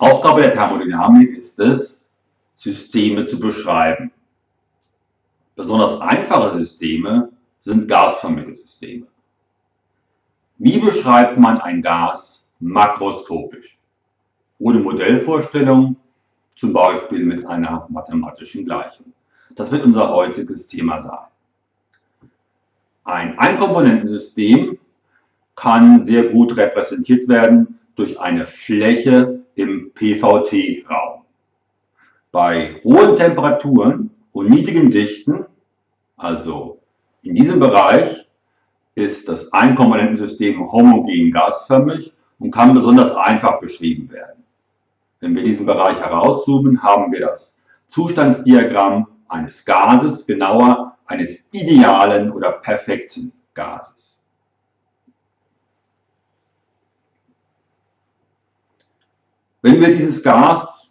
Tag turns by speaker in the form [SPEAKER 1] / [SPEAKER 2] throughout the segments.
[SPEAKER 1] Aufgabe der Thermodynamik ist es, Systeme zu beschreiben. Besonders einfache Systeme sind gasförmige Systeme. Wie beschreibt man ein Gas makroskopisch? Ohne Modellvorstellung, zum Beispiel mit einer mathematischen Gleichung. Das wird unser heutiges Thema sein. Ein Einkomponentensystem kann sehr gut repräsentiert werden durch eine Fläche im PVT-Raum. Bei hohen Temperaturen und niedrigen Dichten, also in diesem Bereich, ist das Einkomponentensystem homogen gasförmig und kann besonders einfach beschrieben werden. Wenn wir diesen Bereich herauszoomen, haben wir das Zustandsdiagramm eines Gases, genauer eines idealen oder perfekten Gases. Wenn wir dieses Gas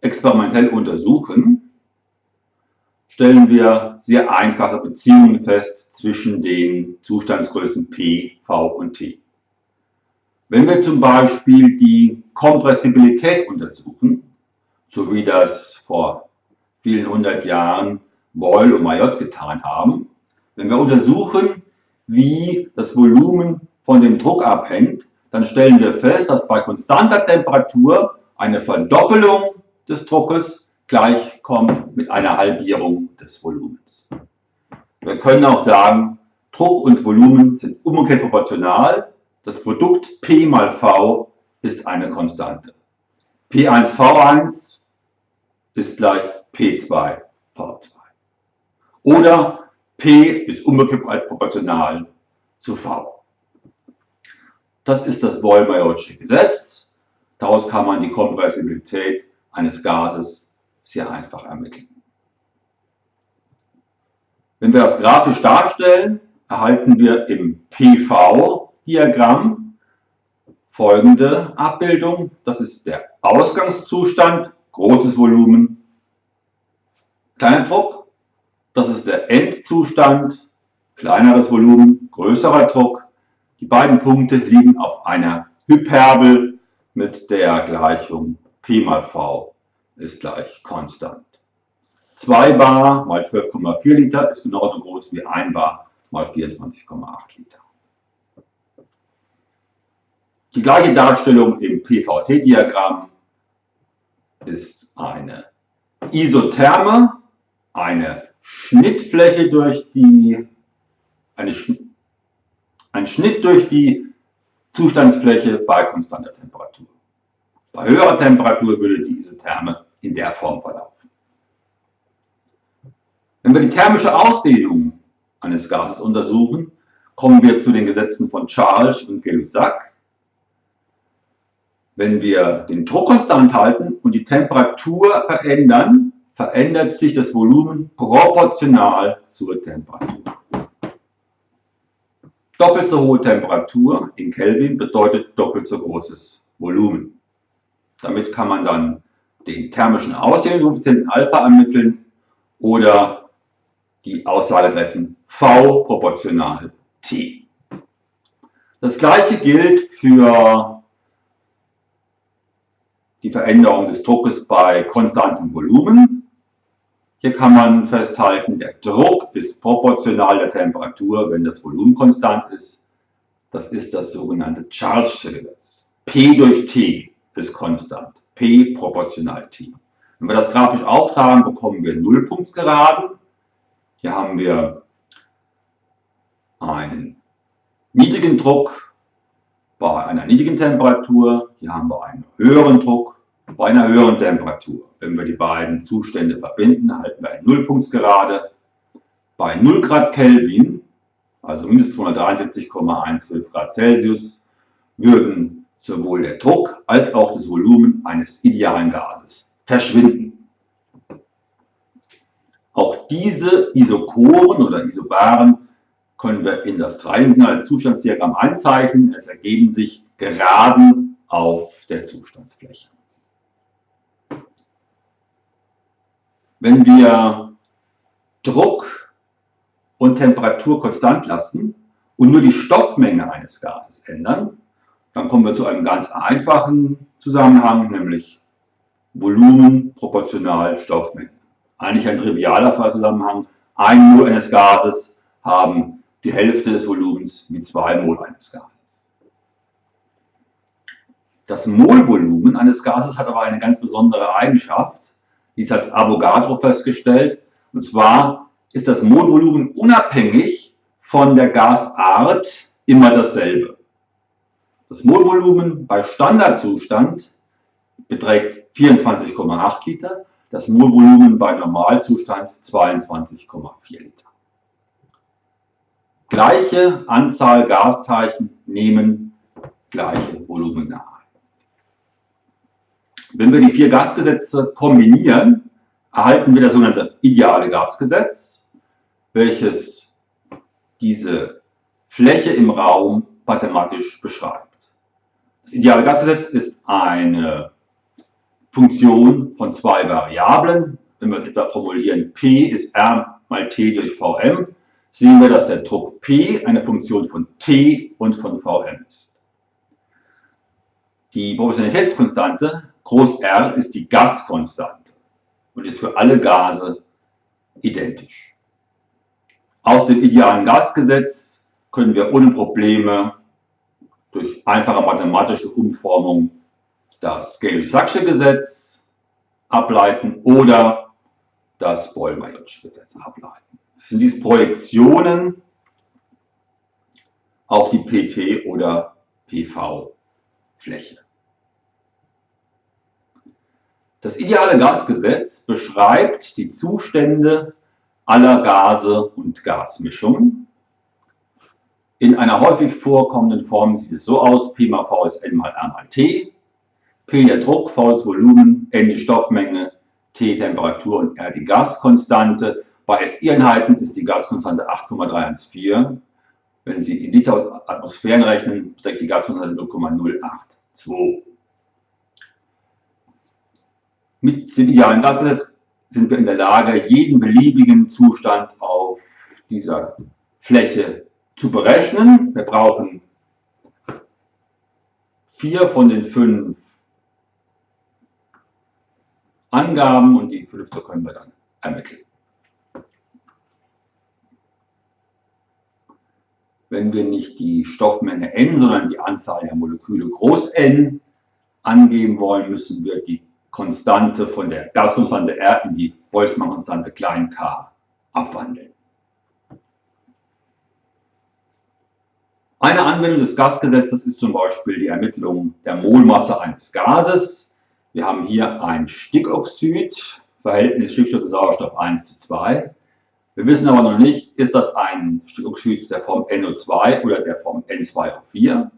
[SPEAKER 1] experimentell untersuchen, stellen wir sehr einfache Beziehungen fest zwischen den Zustandsgrößen P, V und T. Wenn wir zum Beispiel die Kompressibilität untersuchen, so wie das vor vielen hundert Jahren Boyle und Mayotte getan haben, wenn wir untersuchen, wie das Volumen von dem Druck abhängt, dann stellen wir fest, dass bei konstanter Temperatur eine Verdoppelung des Druckes gleichkommt mit einer Halbierung des Volumens. Wir können auch sagen, Druck und Volumen sind umgekehrt proportional. Das Produkt P mal V ist eine Konstante. P1V1 ist gleich P2V2. Oder P ist umgekehrt proportional zu V. Das ist das Boyle-Mayotte Gesetz. Daraus kann man die Kompressibilität eines Gases sehr einfach ermitteln. Wenn wir das grafisch darstellen, erhalten wir im PV-Diagramm folgende Abbildung. Das ist der Ausgangszustand, großes Volumen, kleiner Druck. Das ist der Endzustand, kleineres Volumen, größerer Druck. Die beiden Punkte liegen auf einer Hyperbel mit der Gleichung P mal V ist gleich konstant. 2 Bar mal 12,4 Liter ist genauso groß wie 1 Bar mal 24,8 Liter. Die gleiche Darstellung im PVT-Diagramm ist eine Isotherme, eine Schnittfläche durch die, eine ein Schnitt durch die Zustandsfläche bei konstanter Temperatur. Bei höherer Temperatur würde die Isotherme in der Form verlaufen. Wenn wir die thermische Ausdehnung eines Gases untersuchen, kommen wir zu den Gesetzen von Charles und Gay-Lussac. Wenn wir den Druck konstant halten und die Temperatur verändern, verändert sich das Volumen proportional zur Temperatur. Doppelt so hohe Temperatur in Kelvin bedeutet doppelt so großes Volumen. Damit kann man dann den thermischen Ausdehnungskoeffizienten Alpha ermitteln oder die Aussage treffen V proportional T. Das gleiche gilt für die Veränderung des Druckes bei konstantem Volumen. Hier kann man festhalten, der Druck ist proportional der Temperatur, wenn das Volumen konstant ist. Das ist das sogenannte Charles'sche Gesetz. P durch T ist konstant. P proportional T. Wenn wir das grafisch auftragen, bekommen wir Nullpunktsgeraden. Hier haben wir einen niedrigen Druck bei einer niedrigen Temperatur. Hier haben wir einen höheren Druck bei einer höheren Temperatur, wenn wir die beiden Zustände verbinden, erhalten wir eine Nullpunktsgerade. Bei 0 Grad Kelvin, also minus 273,15 Grad Celsius, würden sowohl der Druck als auch das Volumen eines idealen Gases verschwinden. Auch diese Isokoren oder Isobaren können wir in das dreidimensionale Zustandsdiagramm einzeichnen. Es ergeben sich Geraden auf der Zustandsfläche. Wenn wir Druck und Temperatur konstant lassen und nur die Stoffmenge eines Gases ändern, Dann kommen wir zu einem ganz einfachen Zusammenhang, nämlich Volumen proportional Stoffmenge. Eigentlich ein trivialer Zusammenhang. Ein Mol eines Gases haben die Hälfte des Volumens mit zwei Mol eines Gases. Das Molvolumen eines Gases hat aber eine ganz besondere Eigenschaft. Dies hat Avogadro festgestellt. Und zwar ist das Molvolumen unabhängig von der Gasart immer dasselbe. Das Molvolumen bei Standardzustand beträgt 24,8 Liter, das Molvolumen bei Normalzustand 22,4 Liter. Gleiche Anzahl Gasteilchen nehmen gleiche Volumina. Wenn wir die vier Gasgesetze kombinieren, erhalten wir das sogenannte ideale Gasgesetz, welches diese Fläche im Raum mathematisch beschreibt. Das ideale Gasgesetz ist eine Funktion von zwei Variablen. Wenn wir etwa formulieren, P ist R mal T durch Vm, sehen wir, dass der Druck P eine Funktion von T und von Vm ist. Die Proportionalitätskonstante Groß R ist die Gaskonstante und ist für alle Gase identisch. Aus dem idealen Gasgesetz können wir ohne Probleme durch einfache mathematische Umformung das Gay-Lussac'sche Gesetz ableiten oder das Boyle-Mayotte Gesetz ableiten. Das sind dies Projektionen auf die PT- oder PV-Fläche. Das ideale Gasgesetz beschreibt die Zustände aller Gase und Gasmischungen. In einer häufig vorkommenden Form sieht es so aus, P mal V ist N mal R mal T. P der Druck, V das Volumen, N die Stoffmenge, T Temperatur und R die Gaskonstante. Bei SI-Einheiten ist die Gaskonstante 8,314. Wenn Sie in Liter Atmosphären rechnen, beträgt die Gaskonstante 0,082. Mit dem idealen Gasgesetz sind wir in der Lage, jeden beliebigen Zustand auf dieser Fläche zu berechnen. Wir brauchen vier von den fünf Angaben und die fünfte können wir dann ermitteln. Wenn wir nicht die Stoffmenge n, sondern die Anzahl der Moleküle groß n angeben wollen, müssen wir die Konstante von der Gaskonstante R in die Boltzmann-Konstante klein k abwandeln. Eine Anwendung des Gasgesetzes ist zum Beispiel die Ermittlung der Molmasse eines Gases. Wir haben hier ein Stickoxid, Verhältnis Stickstoff zu Sauerstoff 1 zu 2. Wir wissen aber noch nicht, ist das ein Stickoxid der Form NO2 oder der Form N2O4.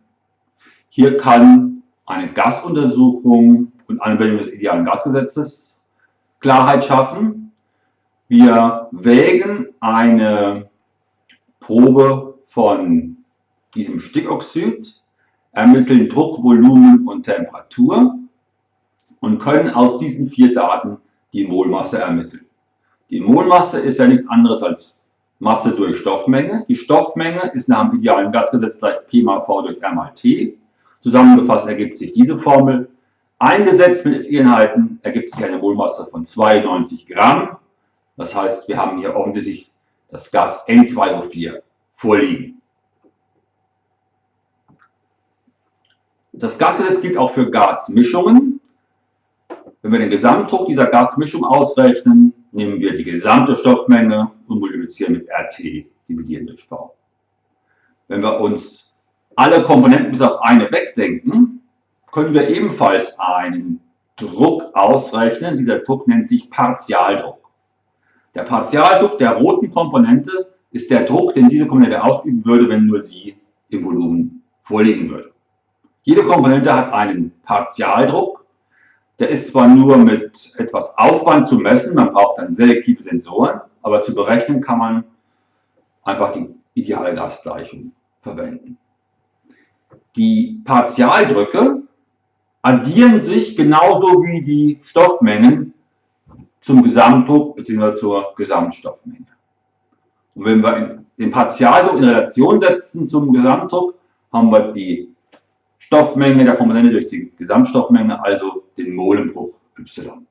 [SPEAKER 1] Hier kann eine Gasuntersuchung und Anwendung des idealen Gasgesetzes Klarheit schaffen. Wir wägen eine Probe von diesem Stickoxid, ermitteln Druck, Volumen und Temperatur und können aus diesen vier Daten die Molmasse ermitteln. Die Molmasse ist ja nichts anderes als Masse durch Stoffmenge. Die Stoffmenge ist nach dem idealen Gasgesetz gleich P mal V durch R mal T. Zusammengefasst ergibt sich diese Formel Eingesetzt mit SI-Einheiten ergibt sich eine Molmasse von 92 Gramm. Das heißt, wir haben hier offensichtlich das Gas N2O4 vorliegen. Das Gasgesetz gilt auch für Gasmischungen. Wenn wir den Gesamtdruck dieser Gasmischung ausrechnen, nehmen wir die gesamte Stoffmenge und multiplizieren mit RT, dividieren durch V. Wenn wir uns alle Komponenten bis auf eine wegdenken, können wir ebenfalls einen Druck ausrechnen. Dieser Druck nennt sich Partialdruck. Der Partialdruck der roten Komponente ist der Druck, den diese Komponente ausüben würde, wenn nur sie im Volumen vorliegen würde. Jede Komponente hat einen Partialdruck. Der ist zwar nur mit etwas Aufwand zu messen, man braucht dann selektive Sensoren, aber zu berechnen kann man einfach die ideale Gasgleichung verwenden. Die Partialdrücke addieren sich genauso wie die Stoffmengen zum Gesamtdruck bzw. zur Gesamtstoffmenge. Und wenn wir den Partialdruck in Relation setzen zum Gesamtdruck, haben wir die Stoffmenge der Komponente durch die Gesamtstoffmenge, also den Molenbruch Y.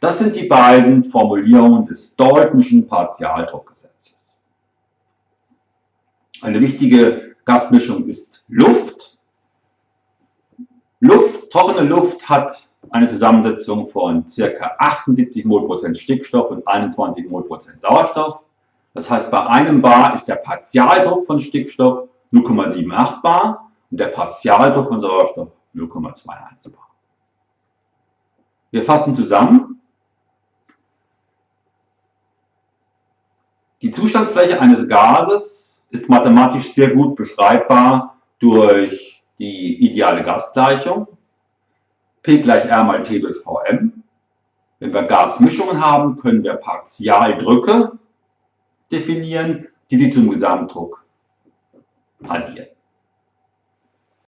[SPEAKER 1] Das sind die beiden Formulierungen des Daltonschen Partialdruckgesetzes. Eine wichtige Gasmischung ist Luft. Luft, trockene Luft hat eine Zusammensetzung von ca. 78 Mol Prozent Stickstoff und 21 Mol Prozent Sauerstoff. Das heißt, bei einem Bar ist der Partialdruck von Stickstoff 0,78 Bar und der Partialdruck von Sauerstoff 0,21 Bar. Wir fassen zusammen. Die Zustandsfläche eines Gases ist mathematisch sehr gut beschreibbar durch die ideale Gasgleichung. P gleich R mal T durch Vm. Wenn wir Gasmischungen haben, können wir Partialdrücke definieren, die sie zum Gesamtdruck addieren.